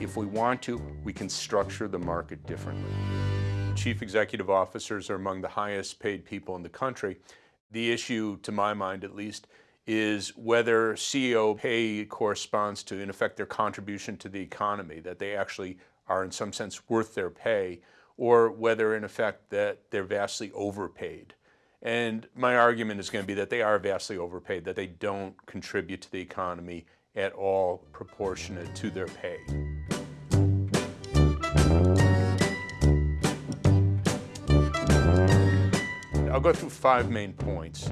if we want to, we can structure the market differently. Chief executive officers are among the highest paid people in the country. The issue, to my mind at least, is whether CEO pay corresponds to, in effect, their contribution to the economy, that they actually are in some sense worth their pay, or whether in effect that they're vastly overpaid. And my argument is going to be that they are vastly overpaid, that they don't contribute to the economy at all proportionate to their pay. I'll go through five main points.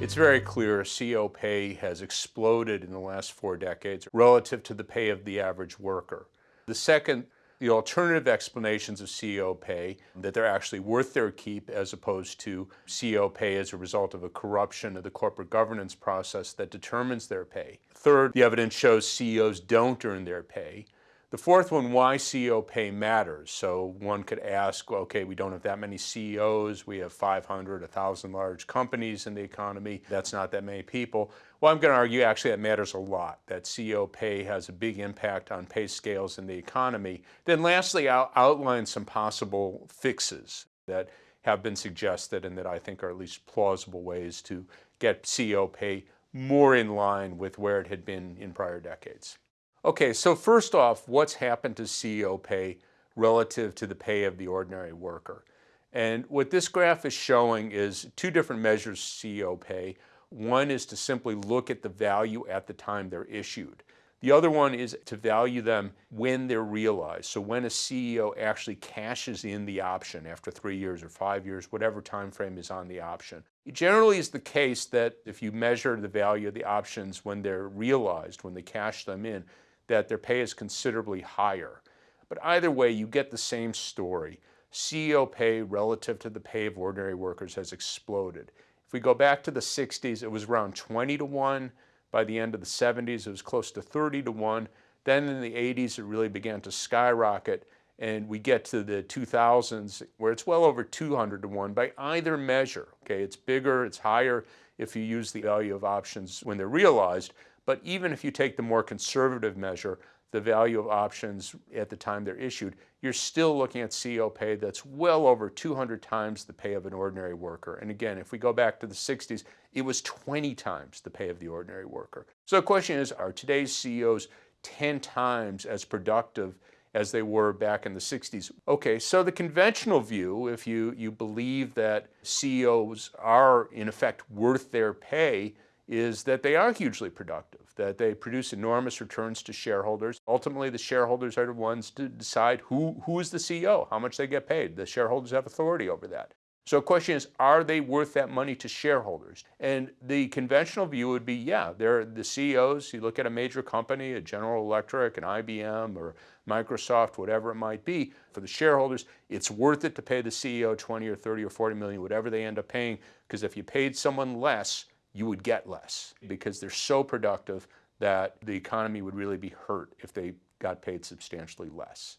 It's very clear CEO pay has exploded in the last four decades relative to the pay of the average worker. The second, the alternative explanations of CEO pay, that they're actually worth their keep as opposed to CEO pay as a result of a corruption of the corporate governance process that determines their pay. Third, the evidence shows CEOs don't earn their pay. The fourth one, why CEO pay matters. So one could ask, okay, we don't have that many CEOs. We have 500, 1,000 large companies in the economy. That's not that many people. Well, I'm going to argue actually that matters a lot, that CEO pay has a big impact on pay scales in the economy. Then lastly, I'll outline some possible fixes that have been suggested and that I think are at least plausible ways to get CEO pay more in line with where it had been in prior decades. Okay, so first off, what's happened to CEO pay relative to the pay of the ordinary worker? And what this graph is showing is two different measures CEO pay. One is to simply look at the value at the time they're issued. The other one is to value them when they're realized. So when a CEO actually cashes in the option after three years or five years, whatever time frame is on the option. It generally is the case that if you measure the value of the options when they're realized, when they cash them in, that their pay is considerably higher. But either way, you get the same story. CEO pay relative to the pay of ordinary workers has exploded. If we go back to the 60s, it was around 20 to 1. By the end of the 70s, it was close to 30 to 1. Then in the 80s, it really began to skyrocket. And we get to the 2000s where it's well over 200 to 1 by either measure. Okay, it's bigger, it's higher if you use the value of options when they're realized. But even if you take the more conservative measure, the value of options at the time they're issued, you're still looking at CEO pay that's well over 200 times the pay of an ordinary worker. And again, if we go back to the 60s, it was 20 times the pay of the ordinary worker. So the question is, are today's CEOs 10 times as productive as they were back in the 60s? Okay, so the conventional view, if you, you believe that CEOs are in effect worth their pay, is that they are hugely productive, that they produce enormous returns to shareholders. Ultimately, the shareholders are the ones to decide who, who is the CEO, how much they get paid. The shareholders have authority over that. So the question is, are they worth that money to shareholders? And the conventional view would be, yeah, they're the CEOs. You look at a major company, a General Electric, an IBM, or Microsoft, whatever it might be, for the shareholders, it's worth it to pay the CEO 20 or 30 or 40 million, whatever they end up paying, because if you paid someone less, you would get less because they're so productive that the economy would really be hurt if they got paid substantially less.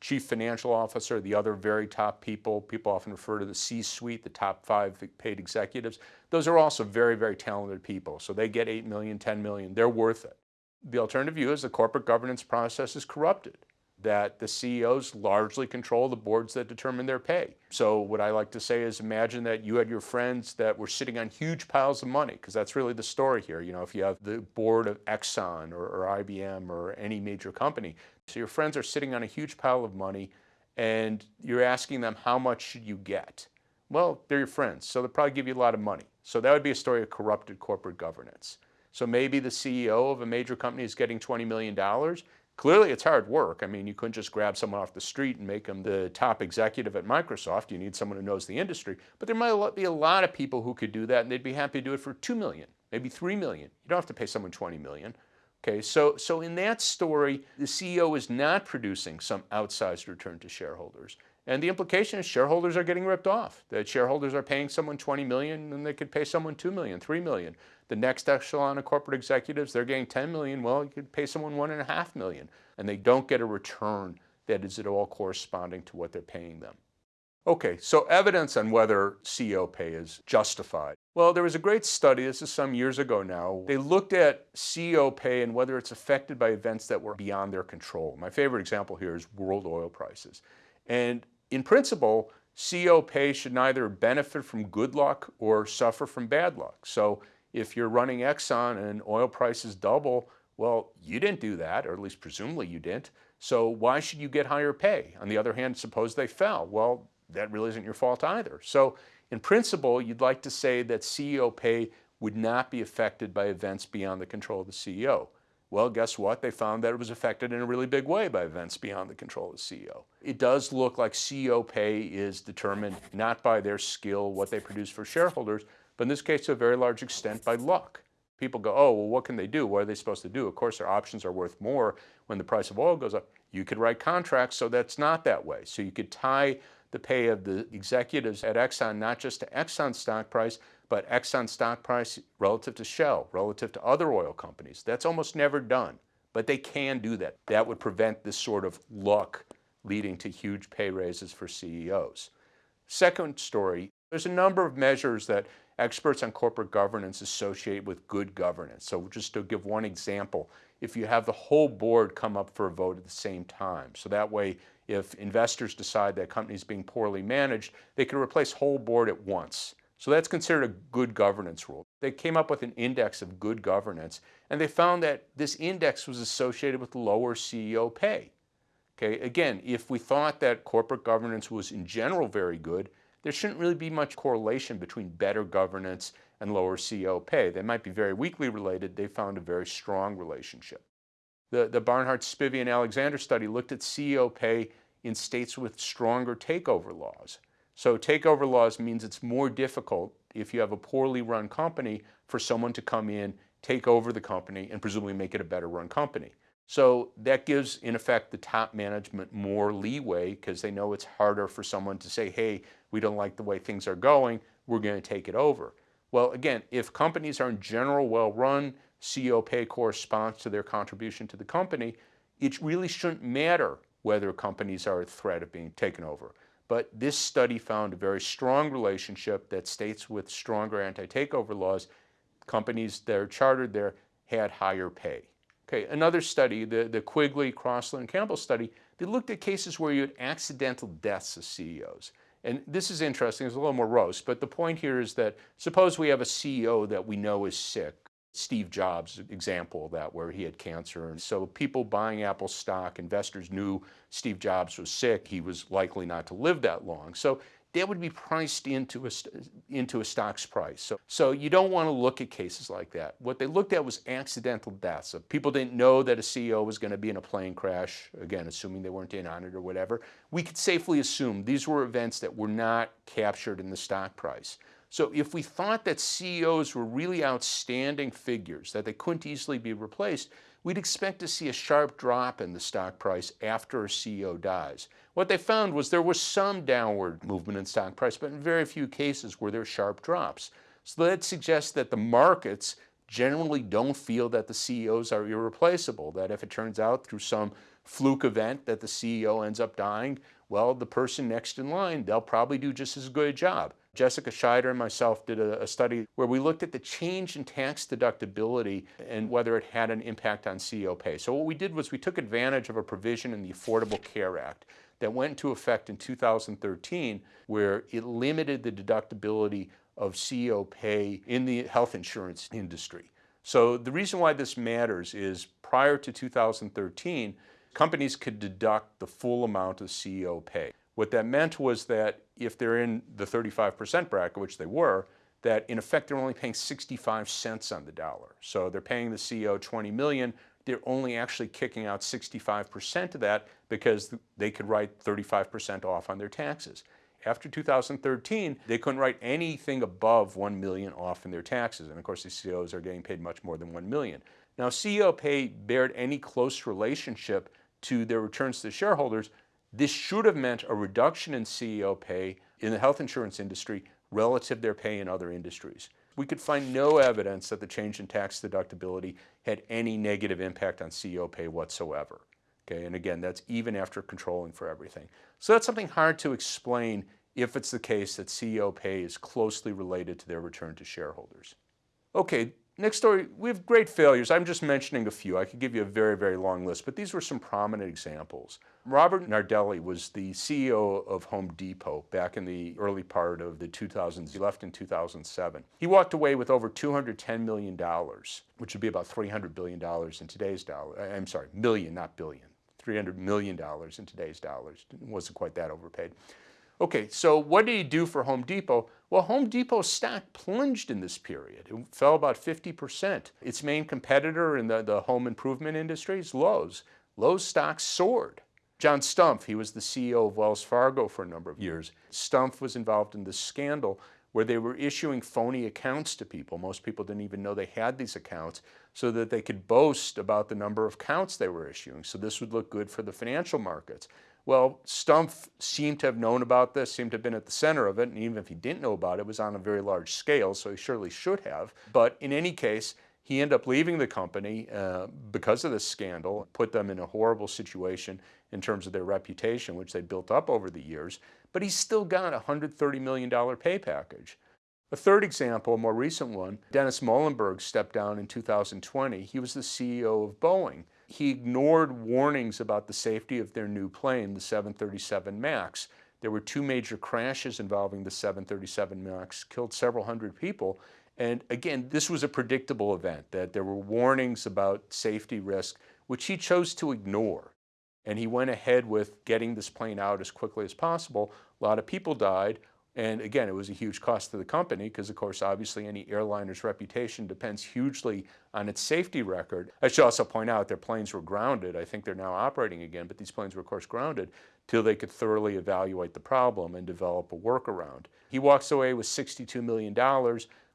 Chief financial officer, the other very top people, people often refer to the C-suite, the top five paid executives. Those are also very, very talented people. So they get 8 million, 10 million, they're worth it. The alternative view is the corporate governance process is corrupted that the CEOs largely control the boards that determine their pay. So what I like to say is imagine that you had your friends that were sitting on huge piles of money, because that's really the story here. You know, if you have the board of Exxon or, or IBM or any major company, so your friends are sitting on a huge pile of money and you're asking them how much should you get? Well, they're your friends, so they'll probably give you a lot of money. So that would be a story of corrupted corporate governance. So maybe the CEO of a major company is getting $20 million Clearly, it's hard work. I mean, you couldn't just grab someone off the street and make them the top executive at Microsoft. You need someone who knows the industry. But there might be a lot of people who could do that, and they'd be happy to do it for 2 million, maybe 3 million. You don't have to pay someone 20 million. Okay, so, so in that story, the CEO is not producing some outsized return to shareholders. And the implication is shareholders are getting ripped off. That shareholders are paying someone 20 million and they could pay someone 2 million, 3 million. The next echelon of corporate executives, they're getting 10 million. Well, you could pay someone one and a half million and they don't get a return that is at all corresponding to what they're paying them. Okay, so evidence on whether CEO pay is justified. Well, there was a great study, this is some years ago now. They looked at CEO pay and whether it's affected by events that were beyond their control. My favorite example here is world oil prices. And in principle, CEO pay should neither benefit from good luck or suffer from bad luck. So if you're running Exxon and oil prices double, well, you didn't do that, or at least presumably you didn't. So why should you get higher pay? On the other hand, suppose they fell. Well, that really isn't your fault either. So in principle, you'd like to say that CEO pay would not be affected by events beyond the control of the CEO. Well, guess what? They found that it was affected in a really big way by events beyond the control of the CEO. It does look like CEO pay is determined not by their skill, what they produce for shareholders, but in this case to a very large extent by luck. People go, oh, well, what can they do? What are they supposed to do? Of course, their options are worth more when the price of oil goes up. You could write contracts so that's not that way. So you could tie the pay of the executives at Exxon, not just to Exxon stock price, but Exxon stock price relative to Shell, relative to other oil companies. That's almost never done, but they can do that. That would prevent this sort of luck leading to huge pay raises for CEOs. Second story, there's a number of measures that experts on corporate governance associate with good governance. So just to give one example, if you have the whole board come up for a vote at the same time, so that way if investors decide that company is being poorly managed, they can replace whole board at once. So that's considered a good governance rule. They came up with an index of good governance, and they found that this index was associated with lower CEO pay. Okay, again, if we thought that corporate governance was in general very good, there shouldn't really be much correlation between better governance and lower CEO pay. They might be very weakly related. They found a very strong relationship. The, the Barnhart, Spivey, and Alexander study looked at CEO pay in states with stronger takeover laws. So takeover laws means it's more difficult if you have a poorly run company for someone to come in, take over the company, and presumably make it a better run company. So that gives, in effect, the top management more leeway because they know it's harder for someone to say, hey, we don't like the way things are going, we're going to take it over. Well, again, if companies are in general well run, CEO pay corresponds to their contribution to the company, it really shouldn't matter whether companies are a threat of being taken over. But this study found a very strong relationship that states with stronger anti-takeover laws, companies that are chartered there had higher pay. Okay, another study, the, the Quigley, Crossland, Campbell study, they looked at cases where you had accidental deaths of CEOs. And this is interesting, it's a little more roast, but the point here is that suppose we have a CEO that we know is sick Steve Jobs example of that where he had cancer. And so people buying Apple stock, investors knew Steve Jobs was sick. He was likely not to live that long. So that would be priced into a, into a stock's price. So, so you don't want to look at cases like that. What they looked at was accidental deaths. So people didn't know that a CEO was going to be in a plane crash, again, assuming they weren't in on it or whatever. We could safely assume these were events that were not captured in the stock price. So if we thought that CEOs were really outstanding figures, that they couldn't easily be replaced, we'd expect to see a sharp drop in the stock price after a CEO dies. What they found was there was some downward movement in stock price, but in very few cases were there sharp drops. So that suggests that the markets generally don't feel that the CEOs are irreplaceable, that if it turns out through some fluke event that the CEO ends up dying, well, the person next in line, they'll probably do just as good a job. Jessica Schieder and myself did a, a, study where we looked at the change in tax deductibility and whether it had an impact on CEO pay. So what we did was we took advantage of a provision in the Affordable Care Act that went into effect in 2013 where it limited the deductibility of CEO pay in the health insurance industry. So the reason why this matters is prior to 2013, companies could deduct the full amount of CEO pay. What that meant was that if they're in the 35% bracket, which they were, that in effect they're only paying 65 cents on the dollar. So they're paying the CEO 20 million, they're only actually kicking out 65% of that because they could write 35% off on their taxes. After 2013, they couldn't write anything above 1 million off in their taxes. And of course, the CEOs are getting paid much more than 1 million. Now, CEO pay bared any close relationship to their returns to the shareholders this should have meant a reduction in CEO pay in the health insurance industry relative to their pay in other industries. We could find no evidence that the change in tax deductibility had any negative impact on CEO pay whatsoever. Okay, and again, that's even after controlling for everything. So that's something hard to explain if it's the case that CEO pay is closely related to their return to shareholders. Okay, next story, we have great failures. I'm just mentioning a few. I could give you a very, very long list, but these were some prominent examples. Robert Nardelli was the CEO of Home Depot back in the early part of the 2000s. He left in 2007. He walked away with over $210 million, which would be about $300 billion in today's dollar. Uh, I'm sorry, million, not billion. $300 million in today's dollars. It wasn't quite that overpaid. Okay, so what did he do for Home Depot? Well, Home Depot's stock plunged in this period. It fell about 50%. Its main competitor in the, the home improvement industry is Lowe's. Lowe's stock soared. John Stumpf, he was the CEO of Wells Fargo for a number of years. Stumpf was involved in this scandal where they were issuing phony accounts to people. Most people didn't even know they had these accounts so that they could boast about the number of accounts they were issuing. So this would look good for the financial markets. Well, Stumpf seemed to have known about this, seemed to have been at the center of it, and even if he didn't know about it, it was on a very large scale, so he surely should have. But in any case, he ended up leaving the company uh, because of this scandal, put them in a horrible situation in terms of their reputation, which they built up over the years, but he's still got a $130 million pay package. A third example, a more recent one, Dennis Muilenburg stepped down in 2020. He was the CEO of Boeing he ignored warnings about the safety of their new plane, the 737 MAX. There were two major crashes involving the 737 MAX, killed several hundred people. And again, this was a predictable event, that there were warnings about safety risk, which he chose to ignore. And he went ahead with getting this plane out as quickly as possible. A lot of people died. And again, it was a huge cost to the company because, of course, obviously any airliner's reputation depends hugely on its safety record. I should also point out their planes were grounded. I think they're now operating again, but these planes were, of course, grounded till they could thoroughly evaluate the problem and develop a workaround. He walks away with $62 million.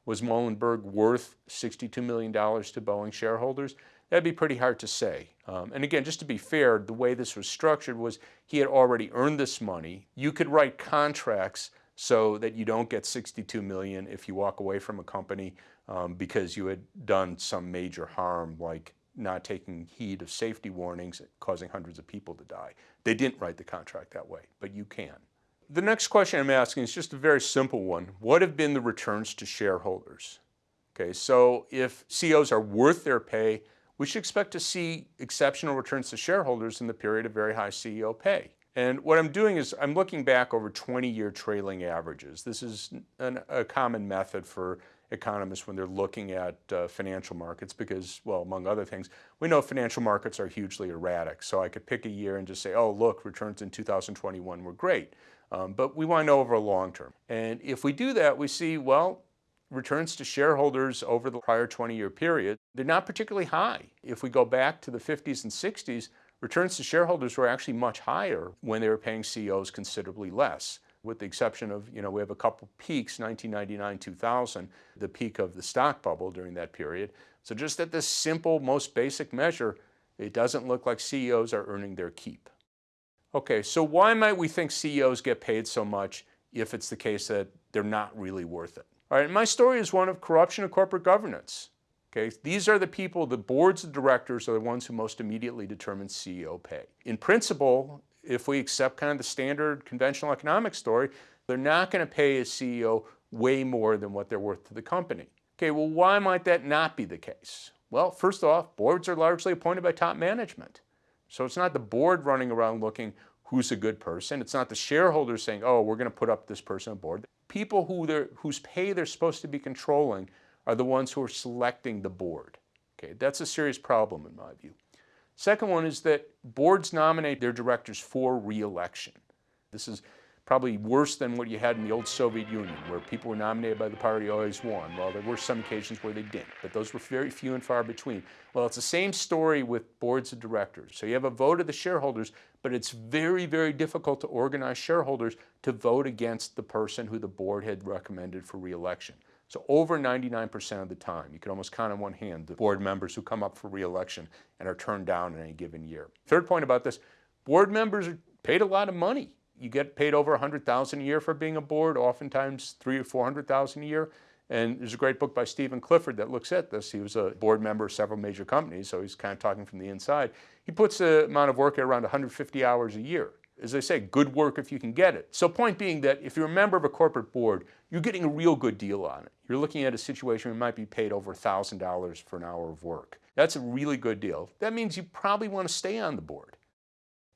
Was Muilenburg worth $62 million to Boeing shareholders? That'd be pretty hard to say. Um, and again, just to be fair, the way this was structured was he had already earned this money. You could write contracts so that you don't get 62 million if you walk away from a company um, because you had done some major harm like not taking heed of safety warnings causing hundreds of people to die. They didn't write the contract that way, but you can. The next question I'm asking is just a very simple one. What have been the returns to shareholders? Okay, so if CEOs are worth their pay, we should expect to see exceptional returns to shareholders in the period of very high CEO pay. And what I'm doing is I'm looking back over 20-year trailing averages. This is an, a common method for economists when they're looking at uh, financial markets because, well, among other things, we know financial markets are hugely erratic. So I could pick a year and just say, oh, look, returns in 2021 were great. Um, but we want to know over a long term. And if we do that, we see, well, returns to shareholders over the prior 20-year period, they're not particularly high. If we go back to the 50s and 60s, Returns to shareholders were actually much higher when they were paying CEOs considerably less, with the exception of, you know, we have a couple peaks, 1999, 2000, the peak of the stock bubble during that period. So just at this simple, most basic measure, it doesn't look like CEOs are earning their keep. Okay, so why might we think CEOs get paid so much if it's the case that they're not really worth it? All right, my story is one of corruption of corporate governance. Okay, these are the people, the boards of directors are the ones who most immediately determine CEO pay. In principle, if we accept kind of the standard conventional economic story, they're not going to pay a CEO way more than what they're worth to the company. Okay, well, why might that not be the case? Well, first off, boards are largely appointed by top management. So it's not the board running around looking who's a good person. It's not the shareholders saying, oh, we're going to put up this person on board. People who whose pay they're supposed to be controlling are the ones who are selecting the board. Okay, that's a serious problem in my view. Second one is that boards nominate their directors for re-election. This is probably worse than what you had in the old Soviet Union, where people were nominated by the party always won. Well, there were some occasions where they didn't, but those were very few and far between. Well, it's the same story with boards of directors. So you have a vote of the shareholders, but it's very, very difficult to organize shareholders to vote against the person who the board had recommended for re-election. So over 99% of the time, you can almost count on one hand the board members who come up for reelection and are turned down in any given year. Third point about this, board members are paid a lot of money. You get paid over 100,000 a year for being a board, oftentimes three or 400,000 a year. And there's a great book by Steven Clifford that looks at this. He was a board member of several major companies, so he's kind of talking from the inside. He puts the amount of work at around 150 hours a year. As I say, good work if you can get it. So point being that if you're a member of a corporate board, you're getting a real good deal on it. You're looking at a situation where you might be paid over $1,000 for an hour of work. That's a really good deal. That means you probably want to stay on the board.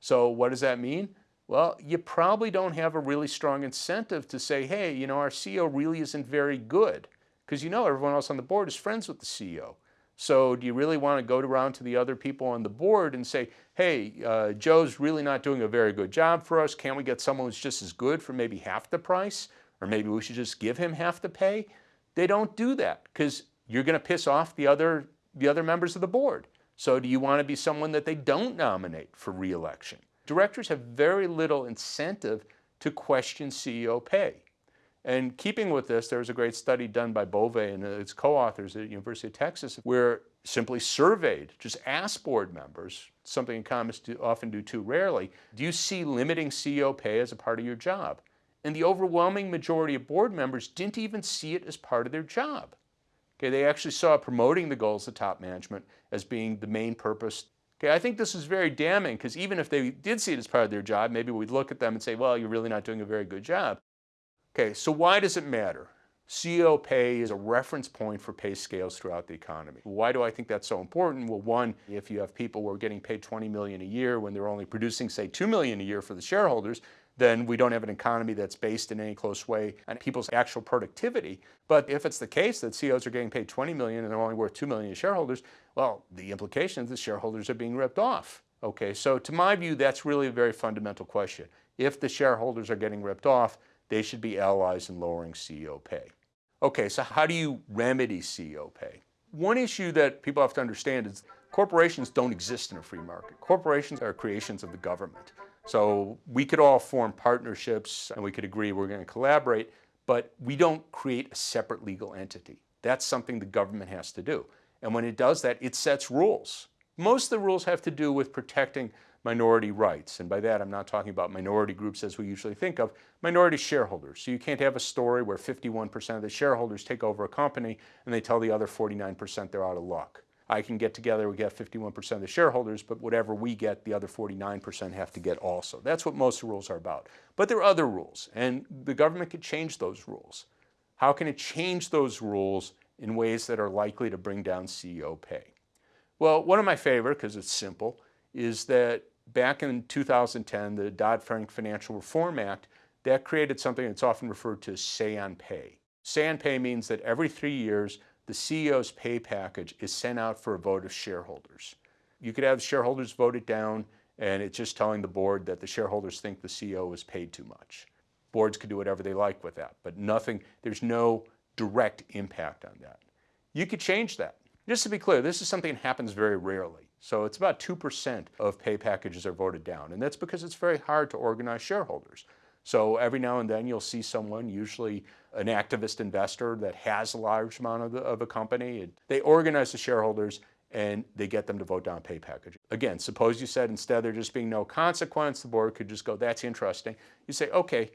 So what does that mean? Well, you probably don't have a really strong incentive to say, hey, you know, our CEO really isn't very good. Because you know everyone else on the board is friends with the CEO. So do you really want to go around to the other people on the board and say, hey, uh, Joe's really not doing a very good job for us. Can't we get someone who's just as good for maybe half the price? Or maybe we should just give him half the pay? They don't do that because you're going to piss off the other, the other members of the board. So do you want to be someone that they don't nominate for reelection? Directors have very little incentive to question CEO pay. And keeping with this, there was a great study done by Bove and its co-authors at the University of Texas where simply surveyed, just asked board members, something economists do, often do too rarely, do you see limiting CEO pay as a part of your job? And the overwhelming majority of board members didn't even see it as part of their job. Okay, they actually saw promoting the goals of top management as being the main purpose. Okay, I think this is very damning because even if they did see it as part of their job, maybe we'd look at them and say, well, you're really not doing a very good job. Okay, so why does it matter? CEO pay is a reference point for pay scales throughout the economy. Why do I think that's so important? Well, one, if you have people who are getting paid 20 million a year when they're only producing, say, 2 million a year for the shareholders, then we don't have an economy that's based in any close way on people's actual productivity. But if it's the case that CEOs are getting paid 20 million and they're only worth 2 million to shareholders, well, the implication is the shareholders are being ripped off. Okay, so to my view, that's really a very fundamental question. If the shareholders are getting ripped off, they should be allies in lowering CEO pay. Okay, so how do you remedy CEO pay? One issue that people have to understand is corporations don't exist in a free market. Corporations are creations of the government. So we could all form partnerships and we could agree we're going to collaborate, but we don't create a separate legal entity. That's something the government has to do. And when it does that, it sets rules. Most of the rules have to do with protecting minority rights. And by that, I'm not talking about minority groups as we usually think of, minority shareholders. So you can't have a story where 51% of the shareholders take over a company and they tell the other 49% they're out of luck. I can get together, we get 51% of the shareholders, but whatever we get, the other 49% have to get also. That's what most rules are about. But there are other rules, and the government could change those rules. How can it change those rules in ways that are likely to bring down CEO pay? Well, one of my favorite, because it's simple, is that back in 2010, the Dodd-Frank Financial Reform Act, that created something that's often referred to as say-on-pay. Say-on-pay means that every three years, the CEO's pay package is sent out for a vote of shareholders. You could have shareholders vote it down, and it's just telling the board that the shareholders think the CEO is paid too much. Boards could do whatever they like with that, but nothing, there's no direct impact on that. You could change that. Just to be clear, this is something that happens very rarely. So it's about 2% of pay packages are voted down. And that's because it's very hard to organize shareholders. So every now and then you'll see someone, usually an activist investor that has a large amount of, the, of a company. They organize the shareholders and they get them to vote down pay package. Again, suppose you said instead there just being no consequence, the board could just go, that's interesting. You say, okay,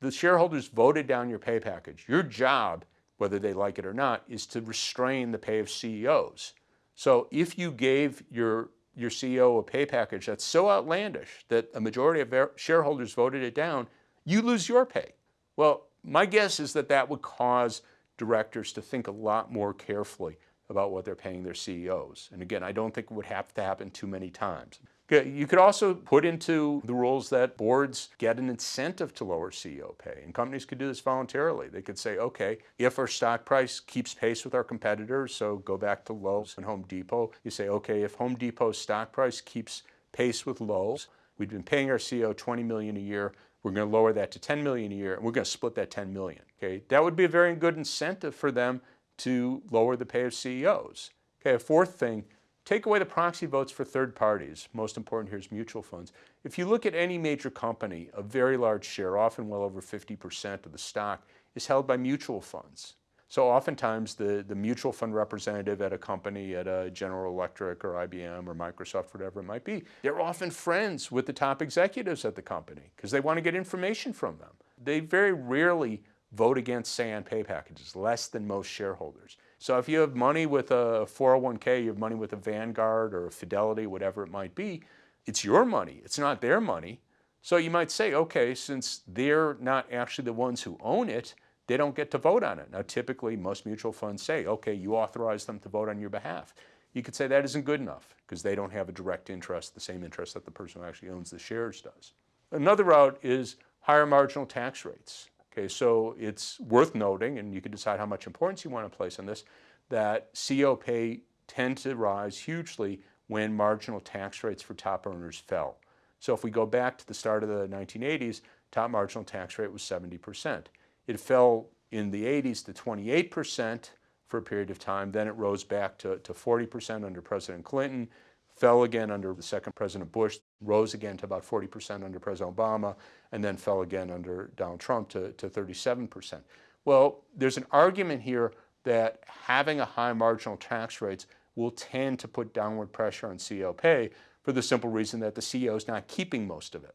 the shareholders voted down your pay package. Your job, whether they like it or not, is to restrain the pay of CEOs. So if you gave your, your CEO a pay package that's so outlandish that a majority of shareholders voted it down, you lose your pay. Well, my guess is that that would cause directors to think a lot more carefully about what they're paying their CEOs. And again, I don't think it would have to happen too many times. You could also put into the rules that boards get an incentive to lower CEO pay, and companies could do this voluntarily. They could say, okay, if our stock price keeps pace with our competitors, so go back to Lowe's and Home Depot, you say, okay, if Home Depot's stock price keeps pace with Lowe's, we've been paying our CEO 20 million a year, we're going to lower that to 10 million a year, and we're going to split that 10 million. Okay, that would be a very good incentive for them to lower the pay of CEOs. Okay, a fourth thing Take away the proxy votes for third parties. Most important here is mutual funds. If you look at any major company, a very large share, often well over 50% of the stock, is held by mutual funds. So oftentimes the, the mutual fund representative at a company, at a General Electric or IBM or Microsoft, whatever it might be, they're often friends with the top executives at the company because they want to get information from them. They very rarely vote against say-on pay packages, less than most shareholders. So if you have money with a 401k, you have money with a Vanguard or a Fidelity, whatever it might be, it's your money. It's not their money. So you might say, okay, since they're not actually the ones who own it, they don't get to vote on it. Now, typically, most mutual funds say, okay, you authorize them to vote on your behalf. You could say that isn't good enough because they don't have a direct interest, the same interest that the person who actually owns the shares does. Another route is higher marginal tax rates. Okay, so it's worth noting, and you can decide how much importance you want to place on this, that CEO pay tend to rise hugely when marginal tax rates for top earners fell. So if we go back to the start of the 1980s, top marginal tax rate was 70%. It fell in the 80s to 28% for a period of time. Then it rose back to, to 40% under President Clinton, fell again under the second President Bush, rose again to about 40% under President Obama, and then fell again under Donald Trump to, to 37%. Well, there's an argument here that having a high marginal tax rates will tend to put downward pressure on CEO pay for the simple reason that the CEO is not keeping most of it.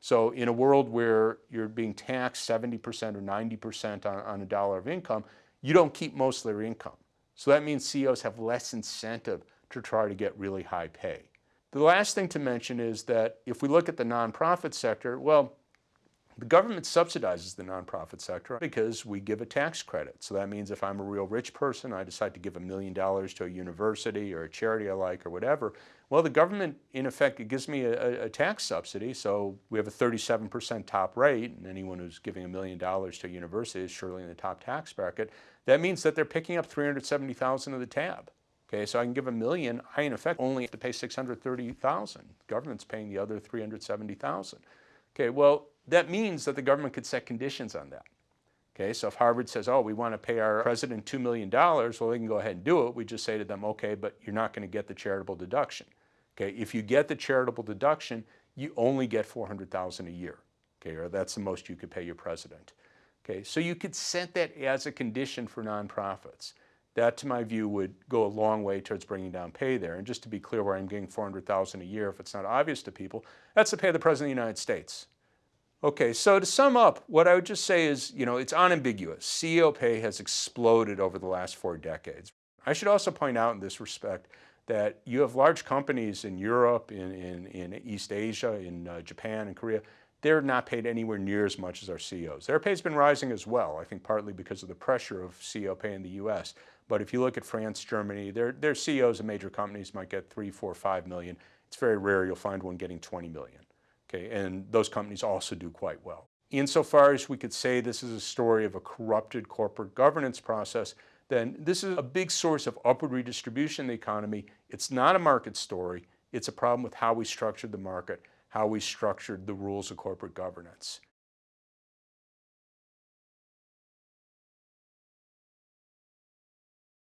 So in a world where you're being taxed 70% or 90% on, on a dollar of income, you don't keep most of their income. So that means CEOs have less incentive to try to get really high pay. The last thing to mention is that if we look at the nonprofit sector, well, the government subsidizes the nonprofit sector because we give a tax credit. So that means if I'm a real rich person, I decide to give a million dollars to a university or a charity I like or whatever, well, the government, in effect, it gives me a, a tax subsidy. So we have a 37% top rate, and anyone who's giving a million dollars to a university is surely in the top tax bracket. That means that they're picking up 370,000 of the tab. Okay, so I can give a million, I in effect only have to pay 630,000. The government's paying the other 370,000. Okay, well, that means that the government could set conditions on that. Okay, so if Harvard says, oh, we want to pay our president $2 million, well, they can go ahead and do it. We just say to them, okay, but you're not going to get the charitable deduction. Okay, if you get the charitable deduction, you only get 400,000 a year. Okay, or that's the most you could pay your president. Okay, so you could set that as a condition for nonprofits. That, to my view, would go a long way towards bringing down pay there. And just to be clear where I'm getting 400,000 a year, if it's not obvious to people, that's the pay of the President of the United States. Okay, so to sum up, what I would just say is, you know, it's unambiguous. CEO pay has exploded over the last four decades. I should also point out in this respect that you have large companies in Europe, in, in, in East Asia, in uh, Japan and Korea, they're not paid anywhere near as much as our CEOs. Their pay's been rising as well, I think partly because of the pressure of CEO pay in the US. But if you look at France, Germany, their, their CEOs of major companies might get three, four, five million. It's very rare you'll find one getting 20 million. Okay, and those companies also do quite well. Insofar as we could say this is a story of a corrupted corporate governance process, then this is a big source of upward redistribution in the economy. It's not a market story. It's a problem with how we structured the market, how we structured the rules of corporate governance.